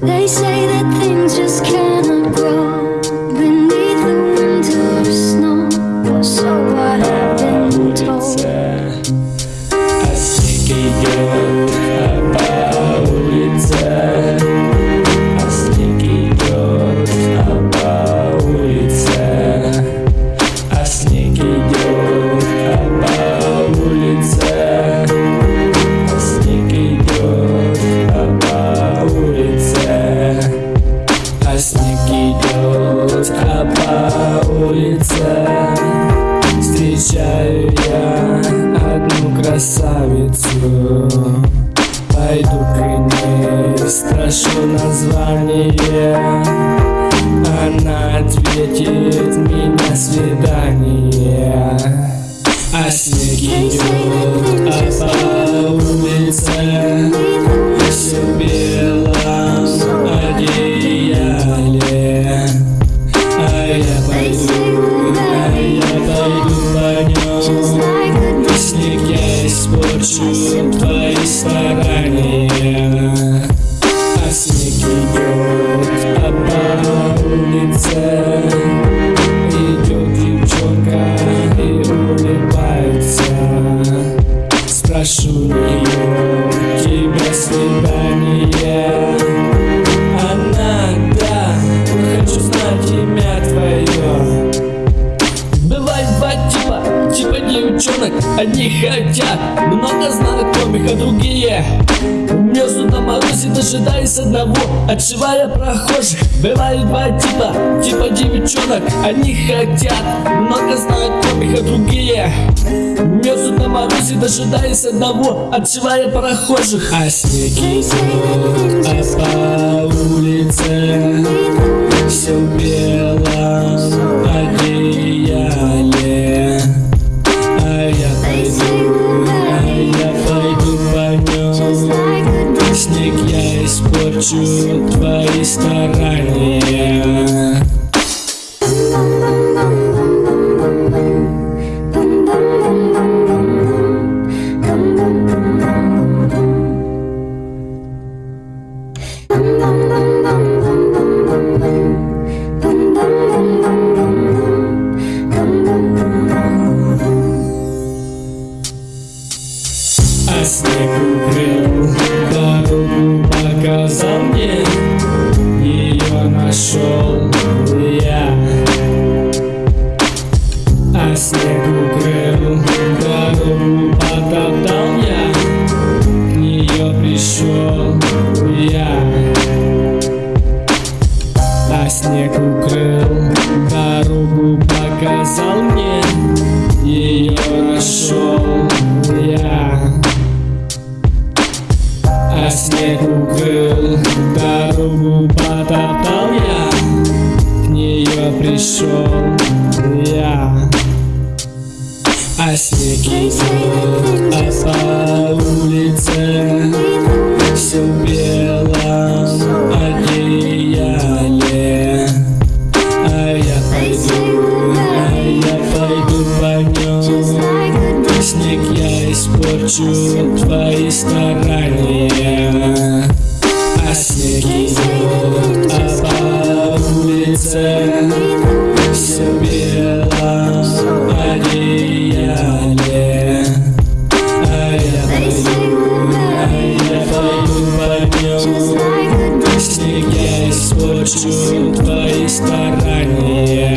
They say that things just cannot grow идет а по улице Встречаю я одну красавицу. Пойду к ней, спрошу название снег идет, а по улице хотят, много знакомых, а другие. Мерзнут на морозе, дожидаясь одного. Отшивая прохожих. Бывает два типа, типа девчонок. Одни хотят, много знакомых, а другие. Мерзнут на морозе, дожидаясь одного. Отшивая прохожих. А снег идет, а по улице все в Снег я испорчу твои старания. А снег укрыл показал мне. Ее нашел я. А снег укрыл дорогу, потоптал я. К нее пришел я. А снег укрыл дорогу, показал мне. Ее нашел А снег укрыл дорогу, потоптал я К нее пришел я. А снег а по улице испорчу твои старания. А снег идет, а по улице все в белом одеяле А я пойду, а я пойду по нем. Снег я испорчу твои старания